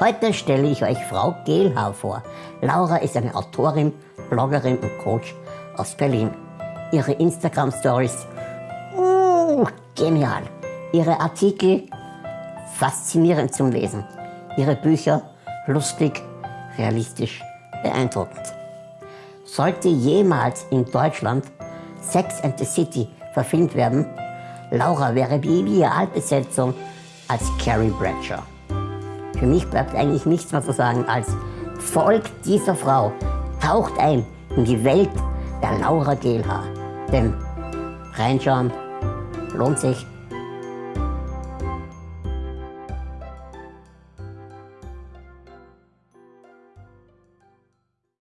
Heute stelle ich euch Frau Gehlhau vor. Laura ist eine Autorin, Bloggerin und Coach aus Berlin. Ihre Instagram-Stories, uh, genial. Ihre Artikel, faszinierend zum Lesen. Ihre Bücher, lustig, realistisch, beeindruckend. Sollte jemals in Deutschland Sex and the City verfilmt werden, Laura wäre die Idealbesetzung als Carrie Bradshaw. Für mich bleibt eigentlich nichts mehr zu sagen als folgt dieser Frau, taucht ein in die Welt der Laura Gehlhaar. Denn reinschauen lohnt sich.